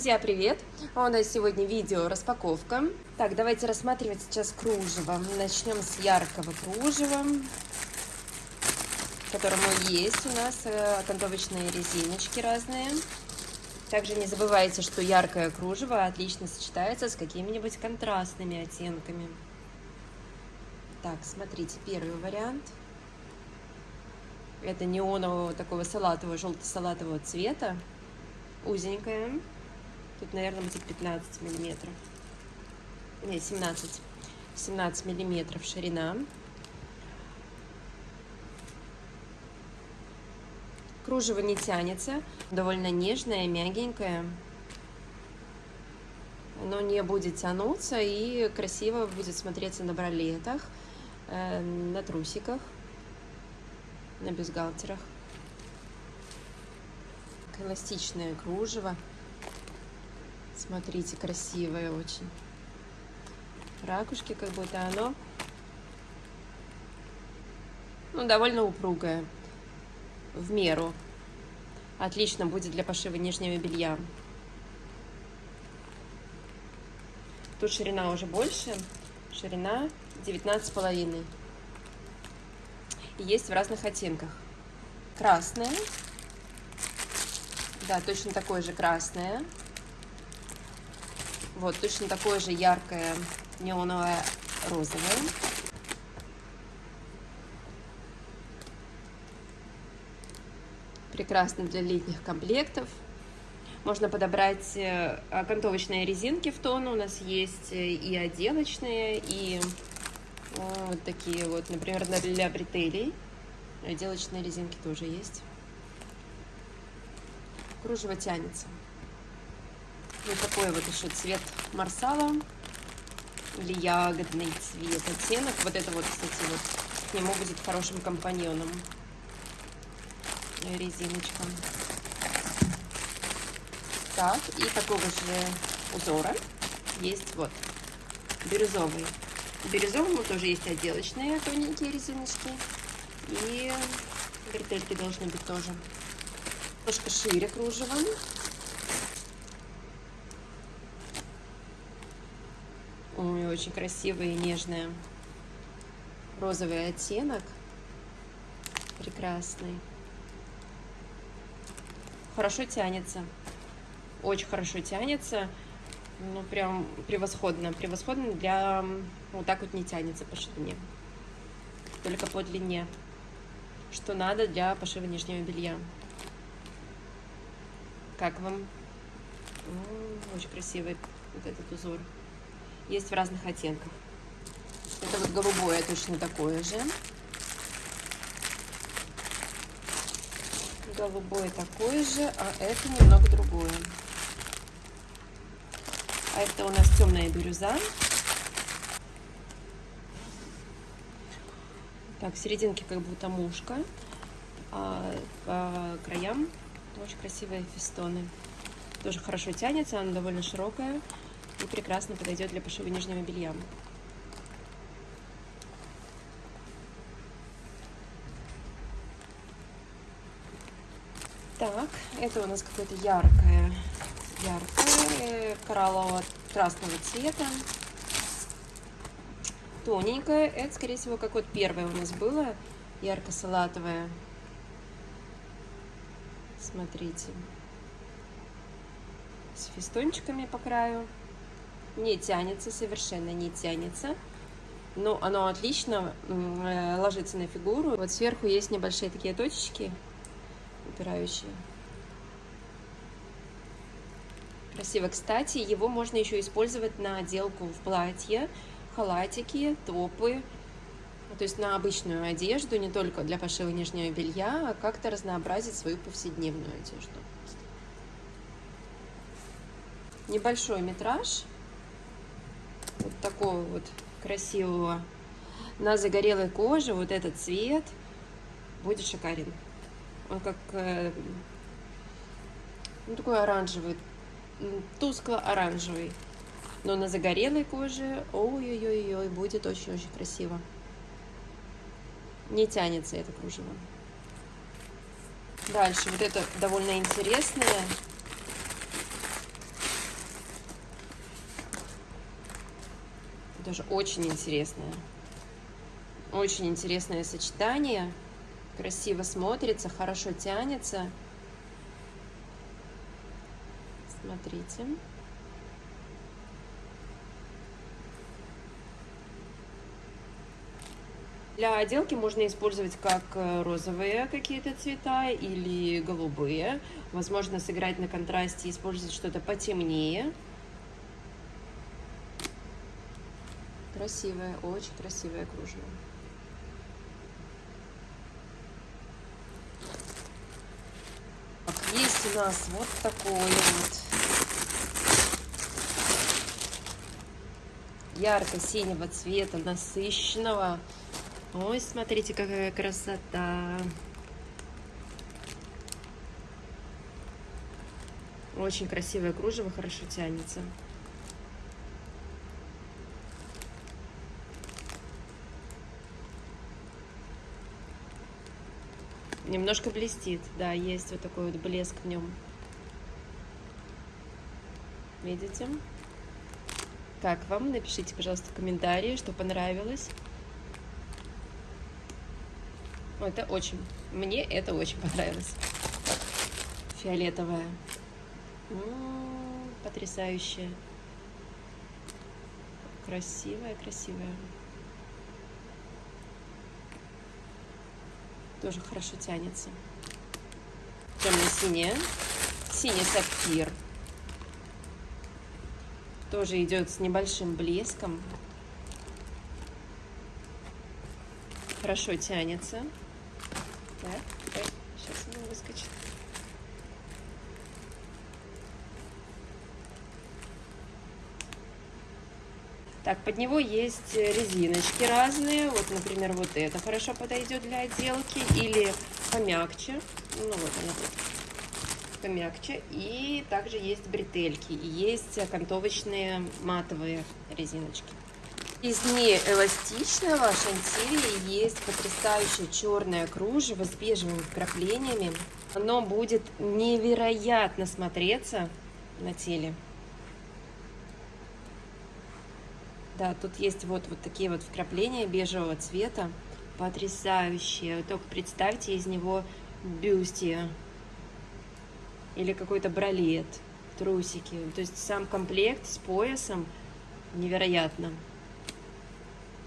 Друзья, привет! У нас сегодня видео распаковка. Так, давайте рассматривать сейчас кружево. Начнем с яркого кружева, которому есть у нас э, окантовочные резиночки разные. Также не забывайте, что яркое кружево отлично сочетается с какими-нибудь контрастными оттенками. Так, смотрите, первый вариант. Это неонового такого салатового, желто-салатового цвета. Узенькая. Тут, наверное, будет 15 миллиметров. Не, 17. 17 миллиметров ширина. Кружево не тянется, довольно нежное, мягенькое. Оно не будет тянуться и красиво будет смотреться на бралетах, э, на трусиках, на бюстгальтерах. Эластичное кружево. Смотрите, красивое очень. Ракушки как будто оно ну, довольно упругое в меру. Отлично будет для пошива нижнего белья. Тут ширина уже больше. Ширина 19,5. И есть в разных оттенках. Красная. Да, точно такое же красное. Вот, точно такое же яркое неоновое розовое. прекрасно для летних комплектов. Можно подобрать э, окантовочные резинки в тон. У нас есть э, и отделочные, и вот такие вот, например, для бретелей. Отделочные резинки тоже есть. Кружево тянется. Вот такой вот еще цвет марсала или ягодный цвет оттенок. Вот это вот, кстати, вот к нему будет хорошим компаньоном резиночка. Так, и такого же узора есть вот бирюзовый. Бирюзовому тоже есть отделочные тоненькие резиночки. И бретельки должны быть тоже немножко шире кружева. Очень красивый и нежный розовый оттенок. Прекрасный хорошо тянется. Очень хорошо тянется. Ну, прям превосходно. Превосходно для... Вот так вот не тянется по ширине. Только по длине. Что надо для пошива нижнего белья. Как вам? Очень красивый вот этот узор. Есть в разных оттенках. Это вот голубое точно такое же. голубой такой же, а это немного другое. А это у нас темная бирюза. Так, в серединке как будто мушка, а по краям очень красивые фестоны. Тоже хорошо тянется, она довольно широкая и прекрасно подойдет для пошива нижнего белья. Так, это у нас какое-то яркое, яркое, кораллово-красного цвета. Тоненькое, это, скорее всего, как вот первое у нас было, ярко-салатовое. Смотрите. С фистончиками по краю. Не тянется, совершенно не тянется. Но оно отлично э, ложится на фигуру. Вот сверху есть небольшие такие точечки упирающие. Красиво. Кстати, его можно еще использовать на отделку в платье, халатики, топы. То есть на обычную одежду, не только для пошива нижнего белья, а как-то разнообразить свою повседневную одежду. Небольшой метраж. Вот такого вот красивого. На загорелой коже вот этот цвет будет шикарен. Он как э, ну, такой оранжевый, тускло-оранжевый. Но на загорелой коже, ой-ой-ой, будет очень-очень красиво. Не тянется это кружево. Дальше, вот это довольно интересное. Тоже очень интересное. Очень интересное сочетание. Красиво смотрится, хорошо тянется. Смотрите. Для отделки можно использовать как э, розовые какие-то цвета или голубые. Возможно, сыграть на контрасте, использовать что-то потемнее. Красивое, очень красивое кружево. Есть у нас вот такое вот ярко-синего цвета, насыщенного. Ой, смотрите, какая красота. Очень красивое кружево, хорошо тянется. Немножко блестит, да, есть вот такой вот блеск в нем. Видите? Как вам? Напишите, пожалуйста, в комментарии, что понравилось. Это очень, мне это очень понравилось. Фиолетовая. М потрясающая. Красивая, красивая. Тоже хорошо тянется. Темно-синяя. Синий сапфир. Тоже идет с небольшим блеском. Хорошо тянется. Так, так, сейчас она выскочит. Так, под него есть резиночки разные. Вот, например, вот это хорошо подойдет для отделки. Или помягче. Ну, вот она тут. Помягче. И также есть бретельки. И есть окантовочные матовые резиночки. Из неэластичного шантилия есть потрясающее черное кружево с бежевыми вкраплениями. Оно будет невероятно смотреться на теле. Да, тут есть вот, вот такие вот вкрапления бежевого цвета. Потрясающие. Только представьте из него бюстье или какой-то бралет, трусики. То есть сам комплект с поясом невероятно.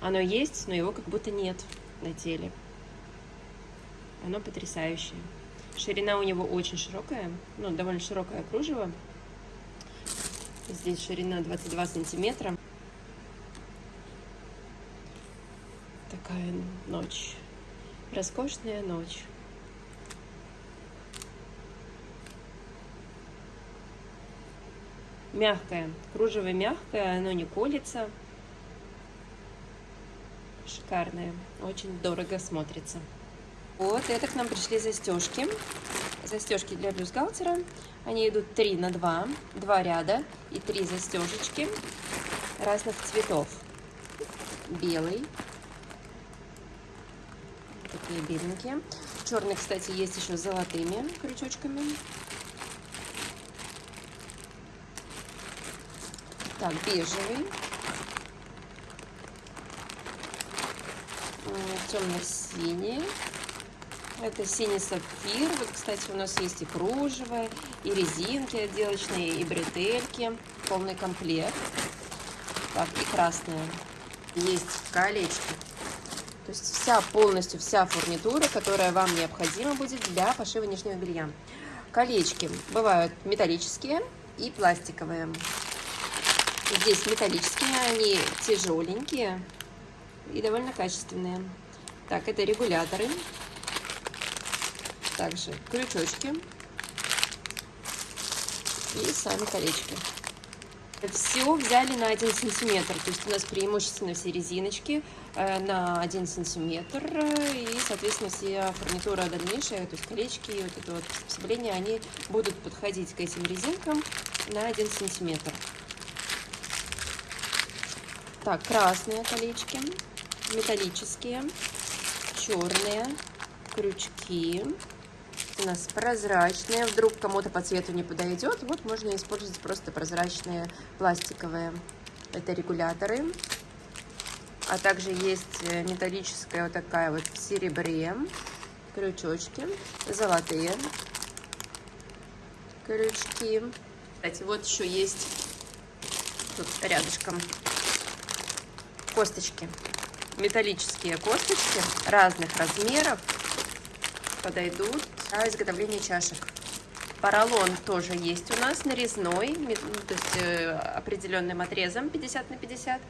Оно есть, но его как будто нет на теле. Оно потрясающее. Ширина у него очень широкая, ну, довольно широкое кружево. Здесь ширина 22 сантиметра. Такая ночь. Роскошная ночь. Мягкое. Кружево мягкое, оно не колется шикарная, очень дорого смотрится. Вот, это к нам пришли застежки. Застежки для бюстгальтера. Они идут 3 на 2, 2 ряда и 3 застежечки разных цветов. Белый. Такие беленькие. Черный, кстати, есть еще с золотыми крючочками. Так, бежевый. темно-синий. Это синий сапфир. Вот, кстати, у нас есть и кружево, и резинки отделочные, и бретельки. Полный комплект. Так, и красная. Есть колечки. То есть вся, полностью вся фурнитура, которая вам необходима будет для пошива нижнего белья. Колечки бывают металлические и пластиковые. Здесь металлические, они тяжеленькие, и довольно качественные. Так, это регуляторы. Также крючочки. И сами колечки. Все взяли на 1 сантиметр, то есть у нас преимущественно все резиночки э, на 1 сантиметр, и, соответственно, все фурнитура дальнейшая, то есть колечки и вот это вот приспособление, они будут подходить к этим резинкам на 1 сантиметр. Так, красные колечки металлические, черные, крючки. У нас прозрачные. Вдруг кому-то по цвету не подойдет, вот можно использовать просто прозрачные пластиковые. Это регуляторы. А также есть э, металлическая вот такая вот в серебре. Крючочки. Золотые крючки. Кстати, вот еще есть тут рядышком косточки. Металлические косточки разных размеров подойдут для изготовления чашек. Поролон тоже есть у нас нарезной, ну, то есть э, определенным отрезом 50 на 50.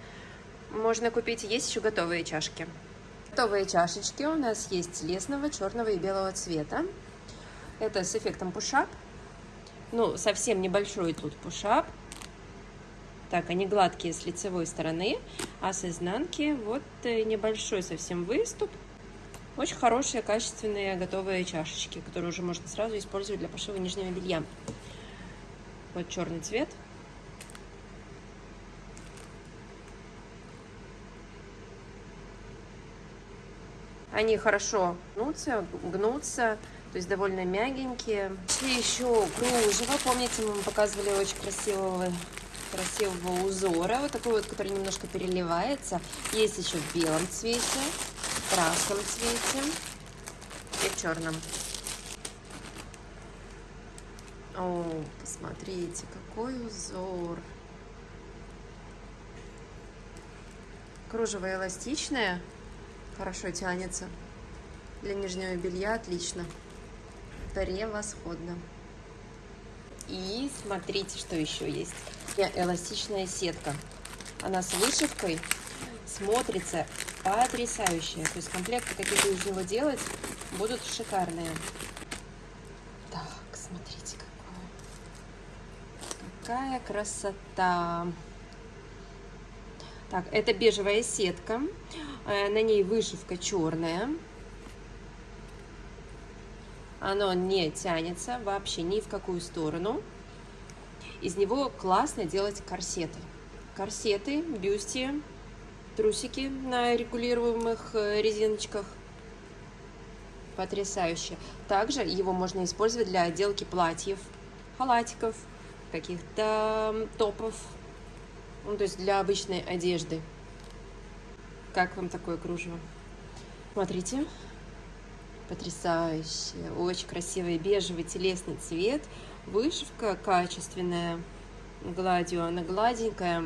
Можно купить, есть еще готовые чашки. Готовые чашечки у нас есть лесного, черного и белого цвета. Это с эффектом пушап. Ну, совсем небольшой тут пушап. Так, они гладкие с лицевой стороны, а с изнанки вот э, небольшой совсем выступ. Очень хорошие, качественные, готовые чашечки, которые уже можно сразу использовать для пошива нижнего белья. Вот черный цвет. Они хорошо гнутся, гнутся, то есть довольно мягенькие. И еще кружево. Помните, мы показывали очень красивого красивого узора, вот такой вот, который немножко переливается. Есть еще в белом цвете красном цвете и в черном. О, посмотрите, какой узор. Кружево эластичное, хорошо тянется. Для нижнего белья отлично. Превосходно. И смотрите, что еще есть. Эластичная сетка. Она с вышивкой смотрится потрясающе. То есть комплекты, какие вы из него делать, будут шикарные. Так, смотрите, какое. какая красота. Так, это бежевая сетка. Э, на ней вышивка черная. Оно не тянется вообще ни в какую сторону. Из него классно делать корсеты. Корсеты, бюсти, трусики на регулируемых э, резиночках. Потрясающе. Также его можно использовать для отделки платьев, халатиков, каких-то топов, ну, то есть для обычной одежды. Как вам такое кружево? Смотрите, потрясающе, очень красивый бежевый телесный цвет, вышивка качественная, гладью, она гладенькая,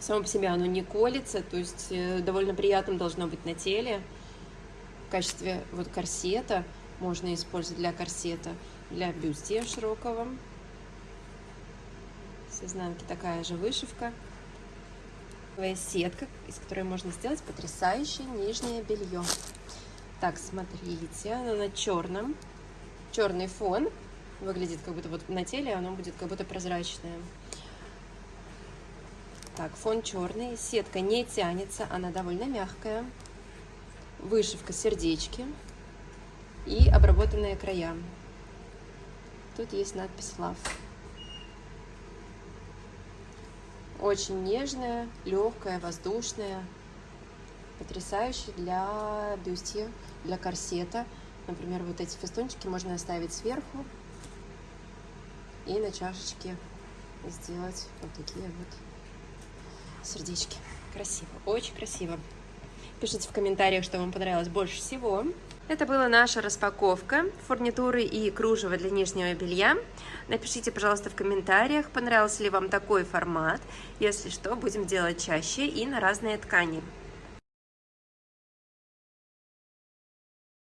само по себе оно не колется, то есть э, довольно приятным должно быть на теле. В качестве вот корсета можно использовать для корсета, для бюстья широкого. С изнанки такая же вышивка. Сетка, из которой можно сделать потрясающее нижнее белье. Так, смотрите, она на черном. Черный фон. Выглядит как будто вот на теле оно будет как будто прозрачное. Так, фон черный, сетка не тянется, она довольно мягкая. Вышивка сердечки и обработанные края. Тут есть надпись Love. Очень нежная, легкая, воздушная. Потрясающая для бюстья, для корсета. Например, вот эти фестончики можно оставить сверху и на чашечке сделать вот такие вот сердечки. Красиво, очень красиво. Пишите в комментариях, что вам понравилось больше всего. Это была наша распаковка фурнитуры и кружева для нижнего белья. Напишите, пожалуйста, в комментариях, понравился ли вам такой формат. Если что, будем делать чаще и на разные ткани.